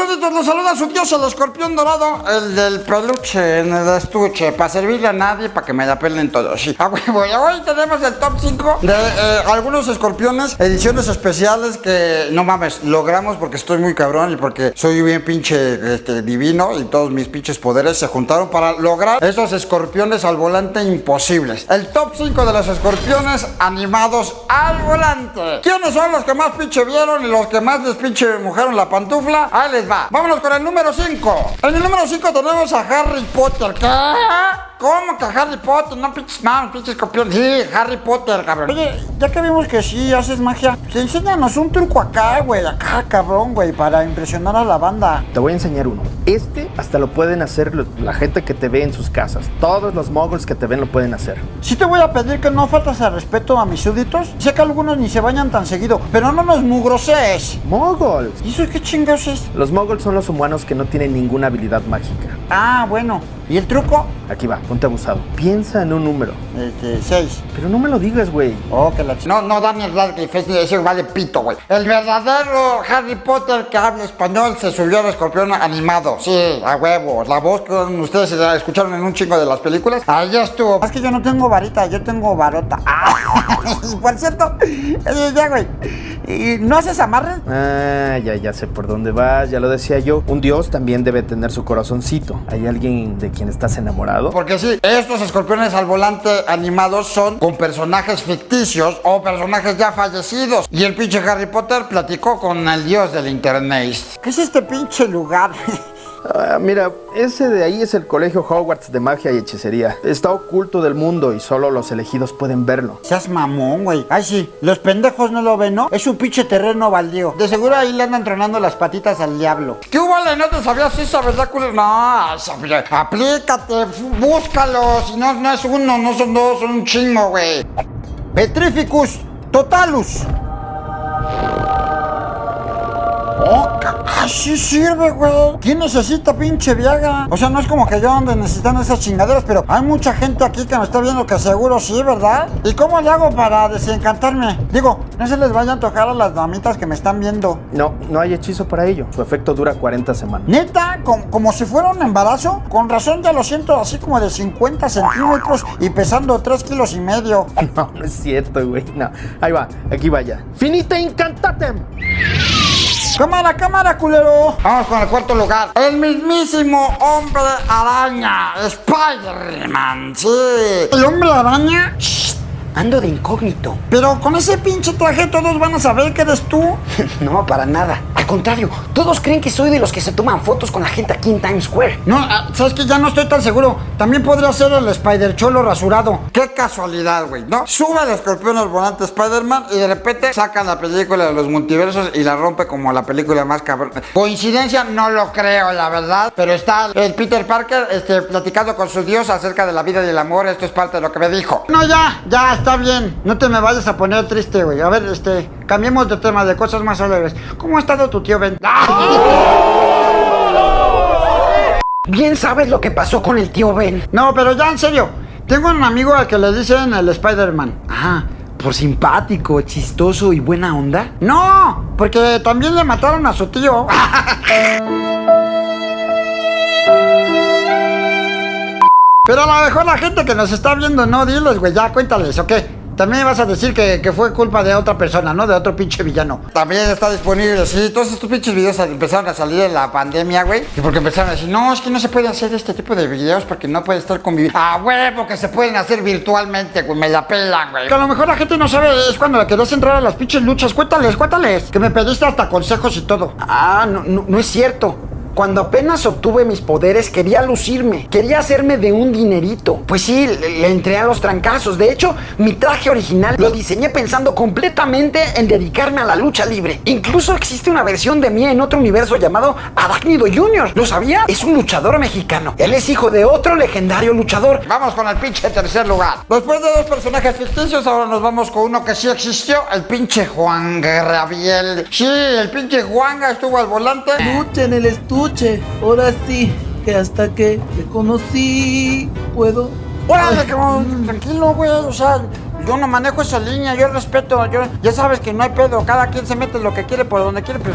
súbditos, los saluda su dios, el escorpión dorado, el del peluche en el estuche, para servirle a nadie, para que me la pelen todos. Sí, a huevo. Y hoy tenemos el top 5 de eh, algunos escorpiones, ediciones especiales que, no mames, logramos porque estoy muy cabrón y porque soy bien pinche este, divino y todos mis pinches poderes se juntaron para lograr esos escorpiones al volante imposibles. El top 5 de los escorpiones animados al volante. ¿Quiénes son los que más pinche vieron y los que más les pinche mojaron la pantufla? Ahí les va. Vámonos con el número 5. En el número 5 tenemos a Harry Potter. ¿Qué? ¿Cómo que Harry Potter? No pinches mames, pinches escorpiones. Sí, Harry Potter, cabrón. Oye, ya que vimos que sí haces magia, pues enséñanos un truco acá, güey, acá, cabrón, güey, para impresionar a la banda. Te voy a enseñar uno. Este hasta lo pueden hacer lo- la gente que te ve en sus casas. Todos los moguls que te ven lo pueden hacer. Sí te voy a pedir que no faltas al respeto a mis súbditos. Sé que algunos ni se bañan tan seguido, pero no nos mugrosees. ¡Moguls! ¿Y eso qué chingados es? Los moguls son los humanos que no tienen ninguna habilidad mágica. Ah, bueno. ¿Y el truco? Aquí va, ponte abusado. Piensa en un número. Este, seis. Pero no me lo digas, güey. Oh, que la. No, no, Daniel Radcliffe, ese ese vale pito, güey. El verdadero Harry Potter que habla español se subió al escorpión animado. Sí, a huevo. La voz que ustedes la escucharon en un chingo de las películas, ahí ya estuvo. Es que yo no tengo varita, yo tengo varota. Ah, y por cierto, eh, ya, güey. ¿y ¿No haces amarre? Ah, ya, ya sé por dónde vas, ya lo decía yo. Un dios también debe tener su corazoncito. ¿Hay alguien de quien estás enamorado? Porque sí, estos escorpiones al volante animados son con personajes ficticios o personajes ya fallecidos. Y el pinche Harry Potter platicó con el dios del internet. ¿Qué es este pinche lugar? Ah, mira, ese de ahí es el colegio Hogwarts de magia y hechicería. Está oculto del mundo y solo los elegidos pueden verlo. Seas mamón, güey. Ay, sí, los pendejos no lo ven, ¿no? Es un pinche terreno baldío. De seguro ahí le andan tronando las patitas al diablo. ¿Qué hubo? ¿No te sabías esa, verdad, culero? No, esa, aplícate, búscalo. Si no, no es uno, no son dos, son un chingo, güey. Petrificus totalus. Sí sirve, güey. ¿Quién necesita pinche viaga? O sea, no es como que yo ande necesitando esas chingaderas, pero hay mucha gente aquí que me está viendo que seguro sí, ¿verdad? ¿Y cómo le hago para desencantarme? Digo, no se les vaya a tocar a las damitas que me están viendo. No, no hay hechizo para ello. Su efecto dura 40 semanas. Neta, como, como si fuera un embarazo. Con razón ya lo siento así como de 50 centímetros y pesando 3 kilos y medio. No, no es cierto, güey. No. Ahí va, aquí vaya. ¡Finita incantatem! Cámara, cámara, culero. Vamos con el cuarto lugar. El mismísimo hombre araña, Spider-Man, sí. ¿El hombre araña? Ando de incógnito. Pero con ese pinche traje todos van a saber que eres tú. No, para nada. Al contrario, todos creen que soy de los que se toman fotos con la gente aquí en Times Square. No, ah, sabes que ya no estoy tan seguro. También podría ser el Spider Cholo rasurado. Qué casualidad, güey, ¿no? Sube el escorpión al volante Spider-Man y de repente sacan la película de los multiversos y la rompe como la película más cabrón. Coincidencia, no lo creo, la verdad. Pero está el Peter Parker este, platicando con su dios acerca de la vida y el amor. Esto es parte de lo que me dijo. No, ya, ya, está bien. No te me vayas a poner triste, güey. A ver, este, cambiemos de tema, de cosas más alegres. ¿Cómo ha estado tu tío Ben? Bien sabes lo que pasó con el tío Ben. No, pero ya en serio. Tengo un amigo al que le dicen el Spider-Man. Ah, por simpático, chistoso y buena onda. No, porque también le mataron a su tío. Pero a lo mejor la gente que nos está viendo, no, diles, güey, ya cuéntales, ¿ok? También vas a decir que, que fue culpa de otra persona, ¿no? De otro pinche villano. También está disponible, sí, todos estos pinches videos empezaron a salir en la pandemia, güey. Y porque empezaron a decir, no, es que no se puede hacer este tipo de videos porque no puede estar conviviendo. Ah, huevo, que se pueden hacer virtualmente, güey, me la pelan, güey. Que a lo mejor la gente no sabe, es cuando le querías entrar a las pinches luchas. Cuéntales, cuéntales. Que me pediste hasta consejos y todo. Ah, no, no, no es cierto. Cuando apenas obtuve mis poderes quería lucirme, quería hacerme de un dinerito. Pues sí, le, le entré a los trancazos. De hecho, mi traje original lo diseñé pensando completamente en dedicarme a la lucha libre. Incluso existe una versión de mí en otro universo llamado Adácnido Jr. ¿Lo sabía? Es un luchador mexicano. Él es hijo de otro legendario luchador. Vamos con el pinche tercer lugar. Después de dos personajes ficticios, ahora nos vamos con uno que sí existió, el pinche Juan Gabriel. Sí, el pinche Juanga estuvo al volante. Lucha en el estuche. Ahora sí, que hasta que te conocí, puedo. Órale, cabrón, tranquilo, güey. O sea, yo no manejo esa línea, yo respeto, yo, ya sabes que no hay pedo, cada quien se mete lo que quiere por donde quiere, pero,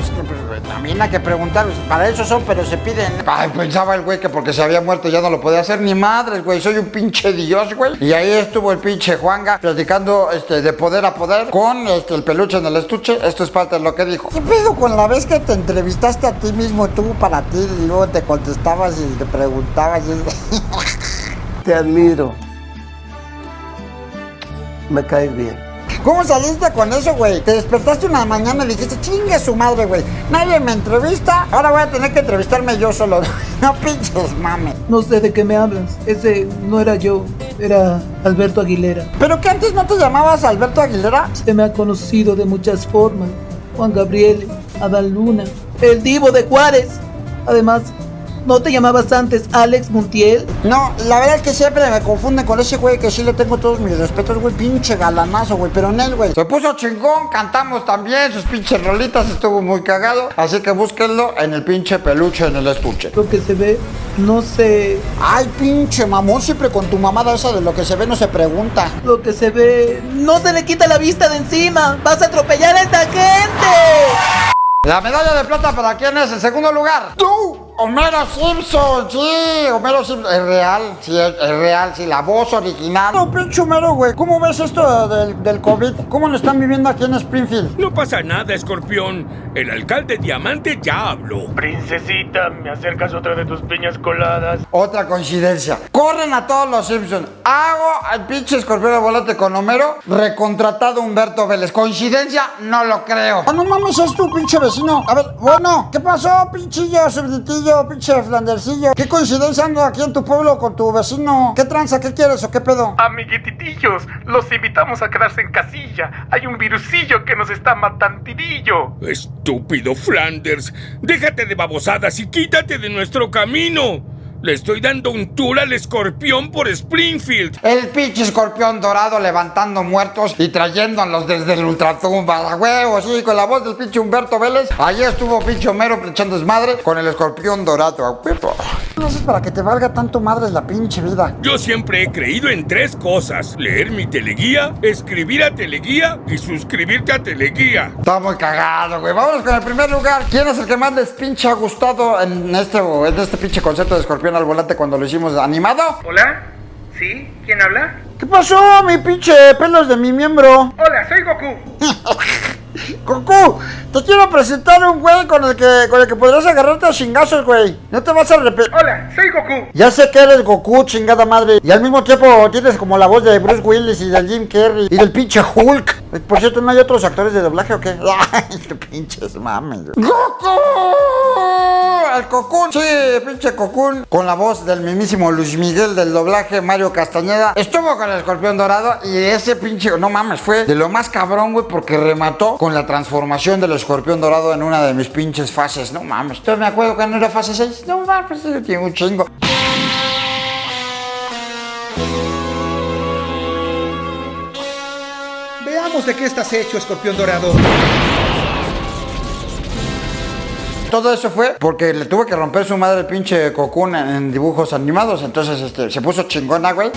pero también hay que preguntar, pues, para eso son, pero se piden. Ay, pensaba el güey que porque se había muerto ya no lo podía hacer ni madres, güey. Soy un pinche dios, güey. Y ahí estuvo el pinche Juanga platicando este, de poder a poder con este, el peluche en el estuche. Esto es parte de lo que dijo. ¿Qué pedo con la vez que te entrevistaste a ti mismo, tú para ti, y luego te contestabas y te preguntabas? y- Te admiro. Me caes bien. ¿Cómo saliste con eso, güey? Te despertaste una mañana y dijiste, chingue su madre, güey. Nadie me entrevista, ahora voy a tener que entrevistarme yo solo. No pinches mames. No sé de qué me hablas. Ese no era yo, era Alberto Aguilera. ¿Pero que antes no te llamabas Alberto Aguilera? Se me ha conocido de muchas formas. Juan Gabriel, Adán Luna, el divo de Juárez. Además, ¿no te llamabas antes Alex Montiel? No, la verdad es que siempre me confunden con ese güey que sí le tengo todos mis respetos, güey. Pinche galanazo, güey. Pero en él, güey. Se puso chingón, cantamos también, sus pinches rolitas, estuvo muy cagado. Así que búsquenlo en el pinche peluche en el estuche. Lo que se ve, no sé. Ay, pinche mamón, siempre con tu mamada esa de lo que se ve no se pregunta. Lo que se ve, no se le quita la vista de encima. Vas a atropellar a esta gente. La medalla de plata para quién es, en segundo lugar. ¡Tú! Homero Simpson, sí, Homero Simpson, es real, sí, es, es real, sí, la voz original. No, pinche Homero, güey. ¿Cómo ves esto del, del COVID? ¿Cómo lo están viviendo aquí en Springfield? No pasa nada, escorpión. El alcalde Diamante ya habló. Princesita, ¿me acercas otra de tus piñas coladas? Otra coincidencia. Corren a todos los Simpsons. Hago al pinche escorpión de volante con Homero, recontratado Humberto Vélez. ¿Coincidencia? No lo creo. Ah, no mames, es tu pinche vecino. A ver, bueno, ¿qué pasó, pinchillo, subditillo, pinche flandercillo? ¿Qué coincidencia ando aquí en tu pueblo con tu vecino? ¿Qué tranza? ¿Qué quieres o qué pedo? Amiguititillos, los invitamos a quedarse en casilla. Hay un virusillo que nos está matantidillo. Estúpido Flanders. Déjate de babosadas y quítate de nuestro camino. Le estoy dando un tour al escorpión por Springfield. El pinche escorpión dorado levantando muertos y trayéndolos desde el ultratumba. A huevo, sí, con la voz del pinche Humberto Vélez. Ahí estuvo pinche Homero echando desmadre con el escorpión dorado. A huevo. No sé para que te valga tanto madres la pinche vida. Yo siempre he creído en tres cosas. Leer mi teleguía, escribir a teleguía y suscribirte a teleguía. Está muy cagado, güey. Vámonos con el primer lugar. ¿Quién es el que más les pinche ha gustado en este, en este pinche concepto de escorpión al volante cuando lo hicimos animado? ¿Hola? ¿Sí? ¿Quién habla? ¿Qué pasó, mi pinche pelos de mi miembro? Hola, soy Goku. Goku, te quiero presentar un güey con el que con el que podrás agarrarte a chingazos, güey. No te vas a arrepentir. Hola, soy Goku. Ya sé que eres Goku, chingada madre. Y al mismo tiempo tienes como la voz de Bruce Willis y del Jim Carrey y del pinche Hulk. Por cierto, ¿no hay otros actores de doblaje o qué? Ay, qué pinches mames. ¡Goku! El Cocoon, sí, pinche Cocoon, con la voz del mismísimo Luis Miguel del doblaje Mario Castañeda. Estuvo con el escorpión dorado y ese pinche, no mames, fue de lo más cabrón, güey, porque remató con la transformación del escorpión dorado en una de mis pinches fases. No mames, ¿tú me acuerdo cuando era fase 6? No mames, tengo un chingo. De qué estás hecho, escorpión dorado. Todo eso fue porque le tuve que romper su madre el pinche Cocoon en, en dibujos animados. Entonces, este, se puso chingona, güey.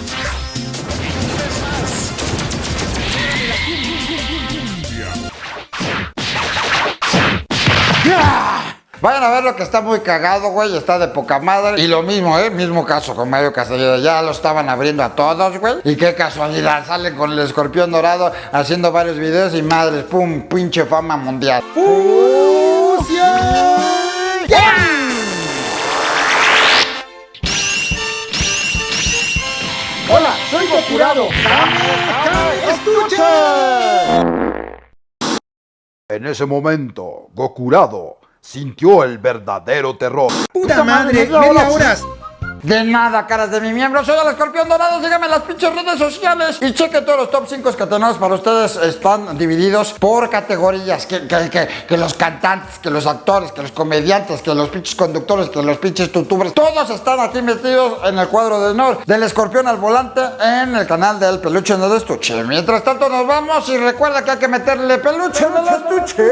Vayan a ver lo que está muy cagado, güey. Está de poca madre. Y lo mismo, ¿eh? Mismo caso con Mario Castellera. Ya lo estaban abriendo a todos, güey. Y qué casualidad. Salen con el escorpión dorado haciendo varios videos y madres, pum, pinche fama mundial. Hola, soy Gokurado. En ese momento, Gokurado sintió el verdadero terror. ¡Puta madre! media ¡Media hora, hora! De nada, caras de mi miembro. Soy el escorpión dorado. Síganme en las pinches redes sociales. Y chequen todos los top 5 que tenemos para ustedes. Están divididos por categorías. Que, que, que, que los cantantes, que los actores, que los comediantes, que los pinches conductores, que los pinches tutubers. Todos están aquí metidos en el cuadro de honor del escorpión al volante en el canal del peluche en el estuche. Mientras tanto, nos vamos. Y recuerda que hay que meterle peluche en el estuche.